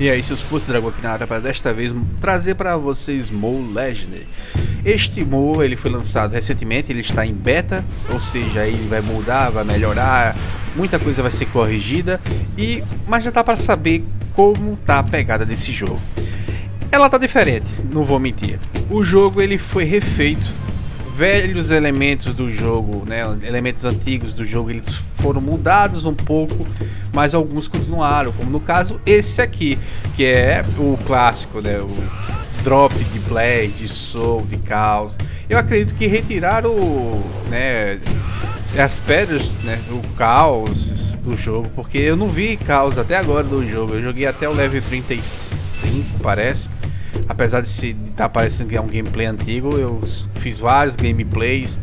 E aí, seus putos dragão aqui na área para desta vez trazer para vocês Mo Legend. Este Mo ele foi lançado recentemente, ele está em beta, ou seja, ele vai mudar, vai melhorar, muita coisa vai ser corrigida e mas já tá para saber como tá a pegada desse jogo. Ela tá diferente, não vou mentir. O jogo ele foi refeito velhos elementos do jogo, né, elementos antigos do jogo, eles foram mudados um pouco, mas alguns continuaram, como no caso esse aqui, que é o clássico, né, o drop de Blade, de Soul, de Caos. Eu acredito que retiraram né, as pedras, né, o Caos do jogo, porque eu não vi Caos até agora do jogo, eu joguei até o level 35, parece apesar de estar tá parecendo que é um gameplay antigo, eu fiz vários gameplays.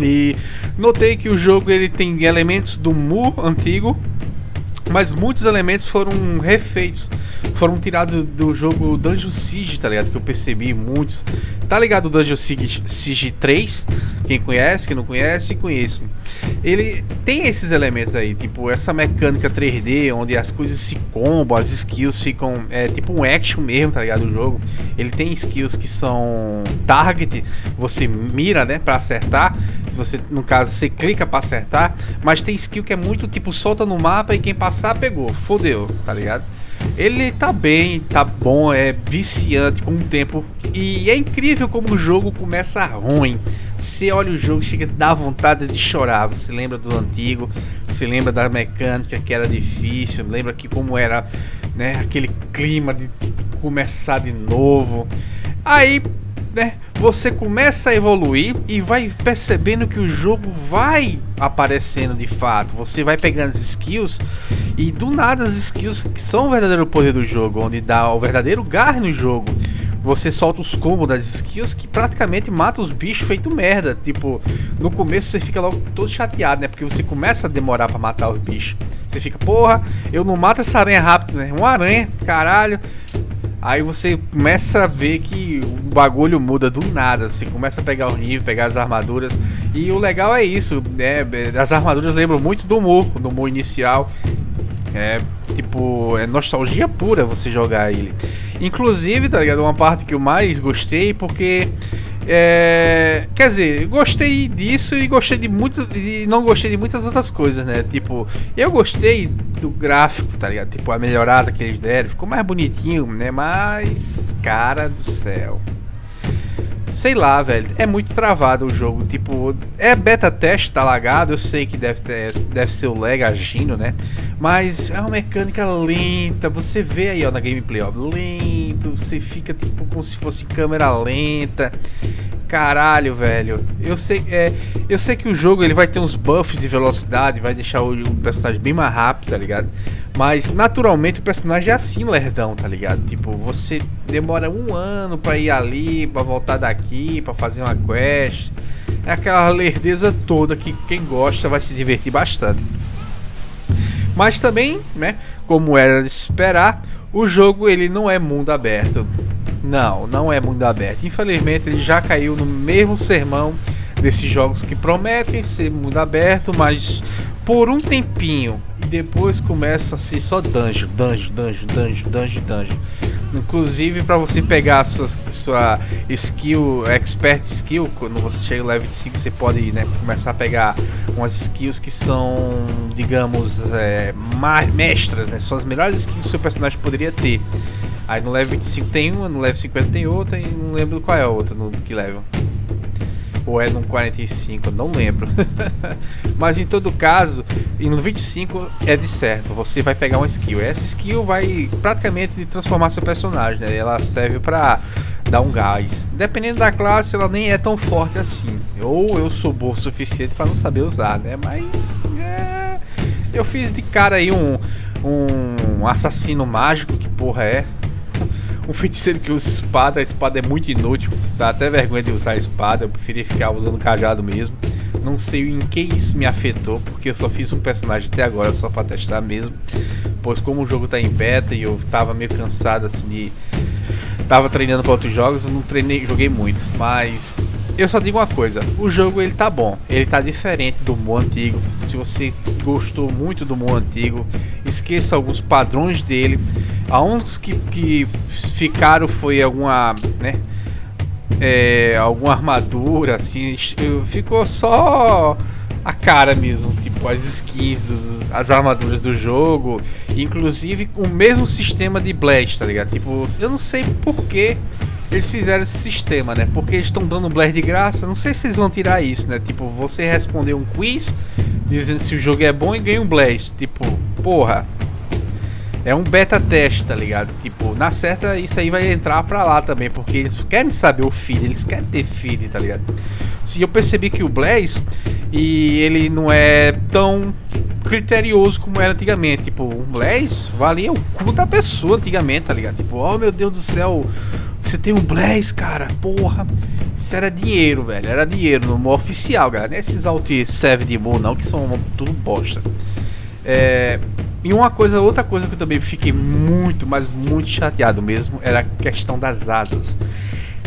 E notei que o jogo ele tem elementos do Mu antigo, mas muitos elementos foram refeitos, foram tirados do jogo Dungeon Siege, tá ligado? Que eu percebi muitos. Tá ligado o Dungeon Siege, Siege 3? Quem conhece, quem não conhece, conheço. Ele tem esses elementos aí, tipo essa mecânica 3D, onde as coisas se combam, as skills ficam. É tipo um action mesmo, tá ligado? O jogo. Ele tem skills que são target, você mira, né, pra acertar. Você, no caso, você clica pra acertar, mas tem skill que é muito tipo solta no mapa e quem passar pegou, fodeu, tá ligado? Ele tá bem, tá bom, é viciante com o tempo e é incrível como o jogo começa ruim. Você olha o jogo, chega a dar vontade de chorar. Você lembra do antigo, você lembra da mecânica que era difícil, lembra que como era, né, aquele clima de começar de novo. Aí né, você começa a evoluir e vai percebendo que o jogo vai aparecendo de fato. Você vai pegando as skills e do nada as skills que são o verdadeiro poder do jogo, onde dá o verdadeiro gar no jogo. Você solta os combos das skills que praticamente mata os bichos feito merda. Tipo, no começo você fica logo todo chateado, né? Porque você começa a demorar para matar os bichos. Você fica, porra, eu não mato essa aranha rápido, né? Uma aranha, caralho. Aí você começa a ver que o bagulho muda do nada, você começa a pegar o nível, pegar as armaduras. E o legal é isso, né? As armaduras lembram muito do Mu, do Mu inicial. É tipo, é nostalgia pura você jogar ele. Inclusive, tá ligado? Uma parte que eu mais gostei, porque é, quer dizer, gostei disso e gostei de muito e não gostei de muitas outras coisas, né? Tipo, eu gostei do gráfico, tá ligado? Tipo, a melhorada que eles deram, ficou mais bonitinho, né? Mas, cara do céu. Sei lá, velho, é muito travado o jogo. Tipo, é beta teste, tá lagado. Eu sei que deve, ter, deve ser o lag agindo, né? Mas é uma mecânica lenta. Você vê aí, ó, na gameplay, ó, lento. Você fica tipo como se fosse câmera lenta. Caralho, velho. Eu sei, é, eu sei que o jogo ele vai ter uns buffs de velocidade, vai deixar o, o personagem bem mais rápido, tá ligado? Mas naturalmente o personagem é assim, lerdão, tá ligado? Tipo, você demora um ano pra ir ali, pra voltar daqui, pra fazer uma quest. É aquela lerdeza toda que quem gosta vai se divertir bastante. Mas também, né, como era de esperar, o jogo ele não é mundo aberto. Não, não é mundo aberto. Infelizmente ele já caiu no mesmo sermão desses jogos que prometem ser mundo aberto, mas por um tempinho depois começa a ser só dungeon, dungeon, dungeon, dungeon, dungeon, dungeon. Inclusive para você pegar a sua, sua skill, expert skill, quando você chega no level 5 você pode né, começar a pegar umas skills que são, digamos, é, mestras, né? São as melhores skills que o seu personagem poderia ter. Aí no level 25 tem uma, no level 50 tem outra e não lembro qual é a outra, no que level. Ou é no 45, não lembro. Mas em todo caso, no 25 é de certo, você vai pegar uma skill. Essa skill vai praticamente transformar seu personagem, né? Ela serve para dar um gás. Dependendo da classe, ela nem é tão forte assim. Ou eu sou bom o suficiente para não saber usar, né? Mas é... eu fiz de cara aí um, um assassino mágico, que porra é? Um feiticeiro que usa espada, a espada é muito inútil, dá até vergonha de usar a espada, eu preferi ficar usando cajado mesmo. Não sei em que isso me afetou, porque eu só fiz um personagem até agora só para testar mesmo. Pois como o jogo tá em beta e eu tava meio cansado assim de tava treinando para outros jogos, eu não treinei, joguei muito, mas eu só digo uma coisa, o jogo ele tá bom, ele tá diferente do Mu antigo. Se você gostou muito do Mu antigo, esqueça alguns padrões dele A uns que, que ficaram foi alguma, né? É, alguma armadura, assim, ficou só a cara mesmo, tipo as skins, dos, as armaduras do jogo, inclusive o mesmo sistema de Blast, tá ligado? Tipo, eu não sei por que eles fizeram esse sistema, né? Porque eles estão dando Blast de graça, não sei se eles vão tirar isso, né? Tipo, você responder um quiz dizendo se o jogo é bom e ganha um Blast, tipo, porra. É um beta teste, tá ligado? Tipo, na certa isso aí vai entrar pra lá também, porque eles querem saber o feed, eles querem ter feed, tá ligado? Se eu percebi que o Blaze e ele não é tão criterioso como era antigamente. Tipo, um Blaze valia o cu da pessoa antigamente, tá ligado? Tipo, oh meu Deus do céu, você tem um Blaze, cara, porra. Isso era dinheiro, velho. Era dinheiro no oficial, galera. Não é esses alt serve de boa não, que são tudo bosta. É, e uma coisa, outra coisa que eu também fiquei muito, mas muito chateado mesmo, era a questão das asas.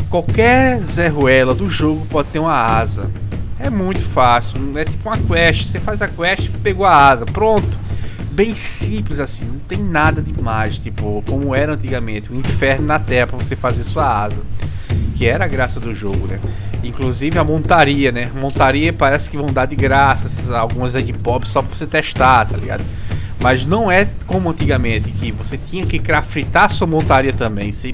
Qualquer Zé Ruela do jogo pode ter uma asa. É muito fácil, é tipo uma quest, você faz a quest, pegou a asa, pronto. Bem simples assim, não tem nada demais, tipo, como era antigamente, o um inferno na terra para você fazer sua asa. Que era a graça do jogo, né? Inclusive a montaria, né? Montaria parece que vão dar de graça, algumas aí de pop só pra você testar, tá ligado? Mas não é como antigamente, que você tinha que craftar sua montaria também. Se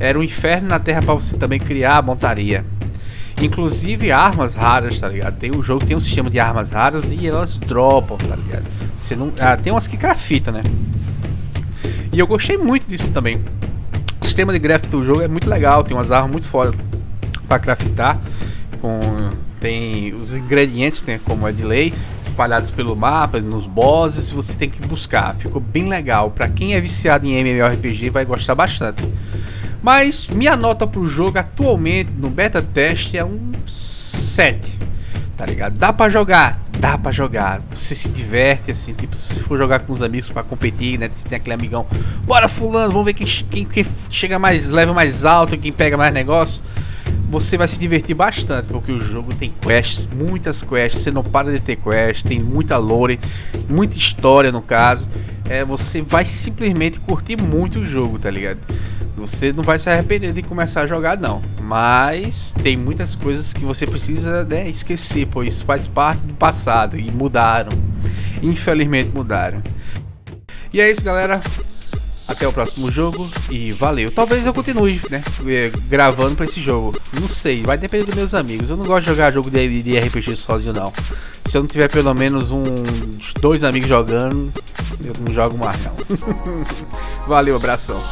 era um inferno na terra para você também criar a montaria. Inclusive armas raras, tá ligado? Tem o jogo tem um sistema de armas raras e elas dropam, tá ligado? Você não, ah, tem umas que crafta, né? E eu gostei muito disso também. O sistema de craft do jogo é muito legal, tem umas armas muito fodas para craftar com tem os ingredientes, né, como é de lei, espalhados pelo mapa, nos bosses, você tem que buscar. Ficou bem legal. Para quem é viciado em MMORPG vai gostar bastante. Mas minha nota pro jogo atualmente no beta teste é um 7. Tá ligado? Dá para jogar, dá para jogar. Você se diverte assim, tipo, se você for jogar com os amigos para competir, né? Você tem aquele amigão, bora fulano, vamos ver quem, quem, quem chega mais, leva mais alto, quem pega mais negócio você vai se divertir bastante, porque o jogo tem quests, muitas quests, você não para de ter quests, tem muita lore, muita história no caso. É, você vai simplesmente curtir muito o jogo, tá ligado? Você não vai se arrepender de começar a jogar não, mas tem muitas coisas que você precisa né, esquecer, pois faz parte do passado e mudaram. Infelizmente mudaram. E é isso, galera. Até o próximo jogo e valeu. Talvez eu continue, né? Eh, gravando pra esse jogo. Não sei, vai depender dos meus amigos. Eu não gosto de jogar jogo de, de RPG sozinho, não. Se eu não tiver pelo menos uns dois amigos jogando, eu não jogo mais, não. valeu, abração.